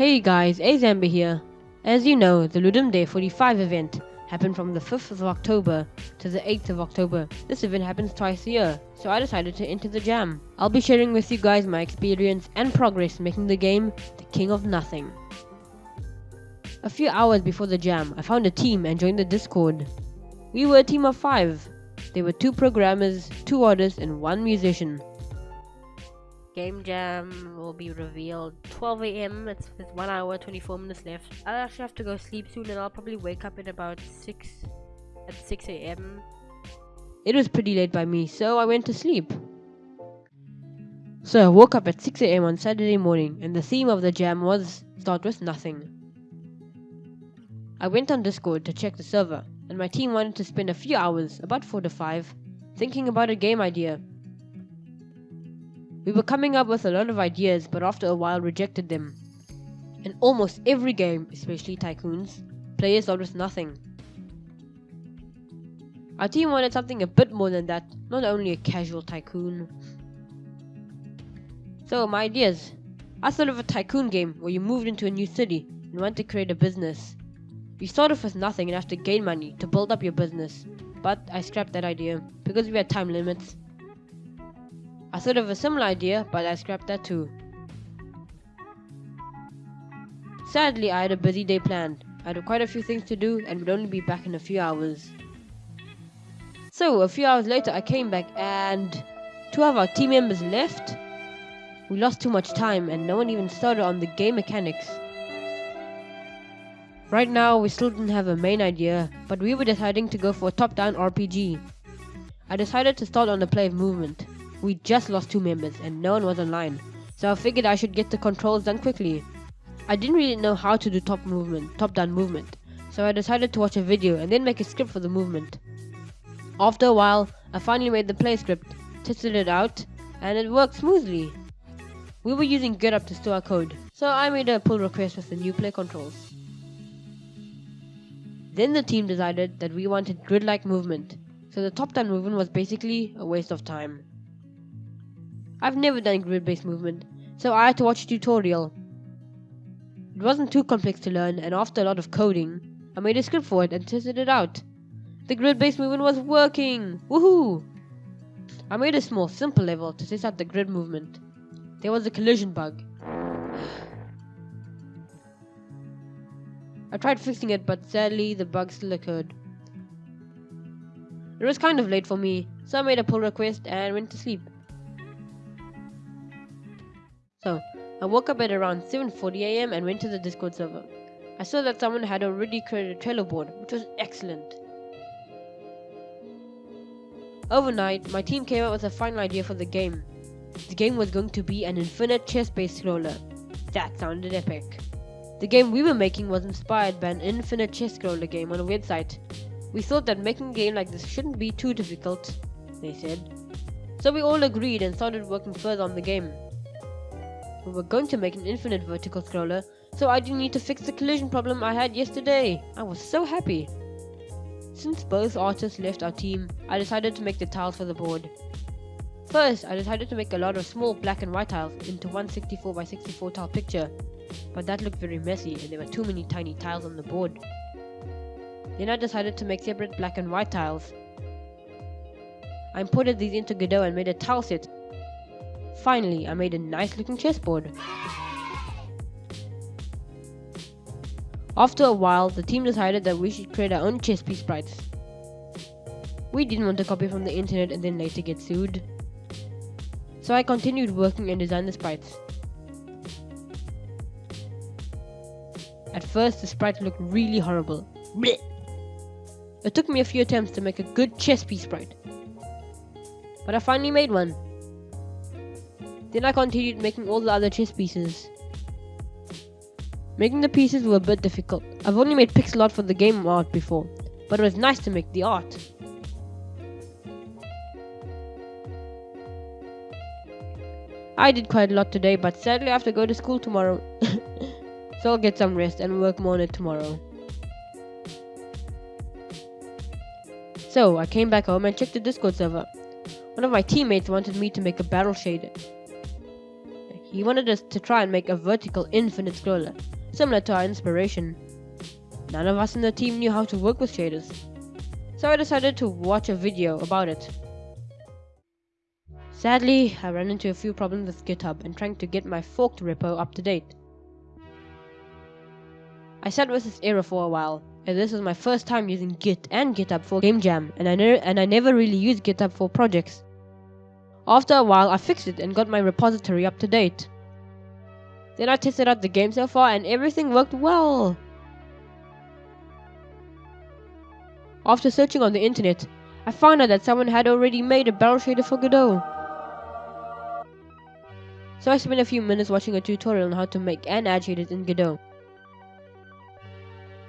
Hey guys, Azamba here. As you know, the Ludum Dare 45 event happened from the 5th of October to the 8th of October. This event happens twice a year, so I decided to enter the jam. I'll be sharing with you guys my experience and progress making the game the king of nothing. A few hours before the jam, I found a team and joined the Discord. We were a team of 5. There were 2 programmers, 2 artists and 1 musician. Game Jam will be revealed 12 a.m. It's, it's 1 hour 24 minutes left. I'll actually have to go sleep soon and I'll probably wake up at about 6 at 6 a.m. It was pretty late by me, so I went to sleep. So I woke up at 6 a.m. on Saturday morning and the theme of the jam was Start with Nothing. I went on Discord to check the server and my team wanted to spend a few hours, about 4 to 5, thinking about a game idea we were coming up with a lot of ideas, but after a while rejected them. In almost every game, especially Tycoons, players start with nothing. Our team wanted something a bit more than that, not only a casual tycoon. So, my ideas. I thought of a tycoon game where you moved into a new city and want to create a business. You start off with nothing and have to gain money to build up your business, but I scrapped that idea because we had time limits I thought of a similar idea, but I scrapped that too. Sadly, I had a busy day planned. I had quite a few things to do and would only be back in a few hours. So, a few hours later, I came back and two of our team members left. We lost too much time and no one even started on the game mechanics. Right now, we still didn't have a main idea, but we were deciding to go for a top-down RPG. I decided to start on the play of movement. We just lost two members and no one was online, so I figured I should get the controls done quickly. I didn't really know how to do top movement, top down movement, so I decided to watch a video and then make a script for the movement. After a while, I finally made the play script, tested it out, and it worked smoothly. We were using GitHub to store our code, so I made a pull request with the new play controls. Then the team decided that we wanted grid-like movement, so the top-down movement was basically a waste of time. I've never done grid-based movement, so I had to watch a tutorial. It wasn't too complex to learn, and after a lot of coding, I made a script for it and tested it out. The grid-based movement was working! Woohoo! I made a small, simple level to test out the grid movement. There was a collision bug. I tried fixing it, but sadly the bug still occurred. It was kind of late for me, so I made a pull request and went to sleep. So, I woke up at around 7.40am and went to the Discord server. I saw that someone had already created a Trello board, which was excellent. Overnight, my team came up with a final idea for the game. The game was going to be an infinite chess-based scroller. That sounded epic. The game we were making was inspired by an infinite chess scroller game on a website. We thought that making a game like this shouldn't be too difficult, they said. So we all agreed and started working further on the game. We were going to make an infinite vertical scroller, so I didn't need to fix the collision problem I had yesterday. I was so happy. Since both artists left our team, I decided to make the tiles for the board. First, I decided to make a lot of small black and white tiles into one 64 by 64 tile picture, but that looked very messy and there were too many tiny tiles on the board. Then I decided to make separate black and white tiles. I imported these into Godot and made a tile set Finally, I made a nice looking chessboard. After a while, the team decided that we should create our own chess piece sprites. We didn't want to copy from the internet and then later get sued. So I continued working and designed the sprites. At first, the sprites looked really horrible. Blech. It took me a few attempts to make a good chess piece sprite. But I finally made one. Then I continued making all the other chess pieces. Making the pieces were a bit difficult. I've only made pixel art for the game art before, but it was nice to make the art. I did quite a lot today, but sadly I have to go to school tomorrow. so I'll get some rest and work more on it tomorrow. So I came back home and checked the Discord server. One of my teammates wanted me to make a barrel shader he wanted us to try and make a vertical infinite scroller, similar to our inspiration. None of us in the team knew how to work with shaders, so I decided to watch a video about it. Sadly, I ran into a few problems with GitHub and trying to get my forked repo up to date. I sat with this error for a while, and this was my first time using Git and GitHub for Game Jam, and I, and I never really used GitHub for projects. After a while, I fixed it and got my repository up to date. Then I tested out the game so far, and everything worked well. After searching on the internet, I found out that someone had already made a barrel shader for Godot. So I spent a few minutes watching a tutorial on how to make an add shaders in Godot.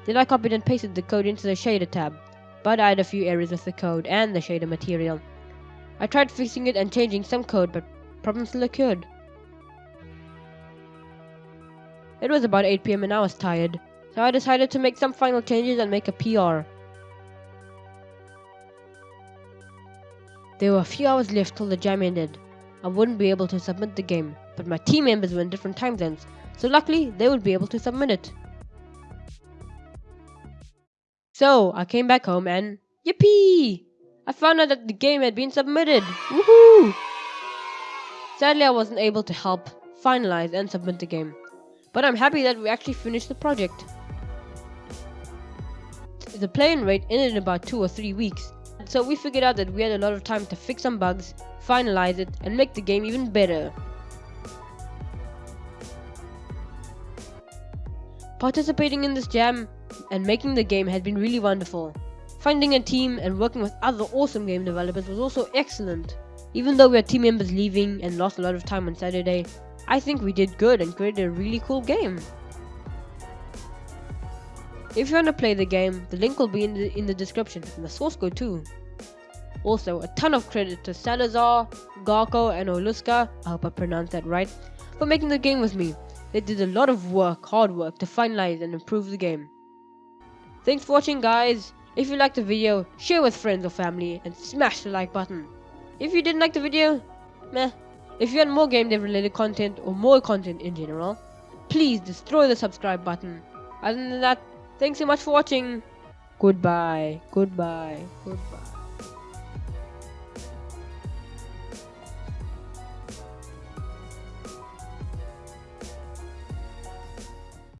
Then I copied and pasted the code into the shader tab, but I had a few errors with the code and the shader material. I tried fixing it and changing some code, but problems still occurred. It was about 8 pm and I was tired, so I decided to make some final changes and make a PR. There were a few hours left till the jam ended. I wouldn't be able to submit the game, but my team members were in different time zones, so luckily they would be able to submit it. So I came back home and yippee! I found out that the game had been submitted. Woohoo! Sadly, I wasn't able to help finalize and submit the game, but I'm happy that we actually finished the project. The playing rate ended in about two or three weeks, so we figured out that we had a lot of time to fix some bugs, finalize it, and make the game even better. Participating in this jam and making the game had been really wonderful. Finding a team and working with other awesome game developers was also excellent. Even though we had team members leaving and lost a lot of time on Saturday, I think we did good and created a really cool game. If you want to play the game, the link will be in the, in the description and the source code too. Also, a ton of credit to Salazar, Garko, and Oluska, I hope I pronounced that right, for making the game with me. They did a lot of work, hard work, to finalize and improve the game. Thanks for watching guys. If you liked the video, share with friends or family and smash the like button. If you didn't like the video, meh. If you want more game dev related content or more content in general, please destroy the subscribe button. Other than that, thanks so much for watching. Goodbye, goodbye, goodbye.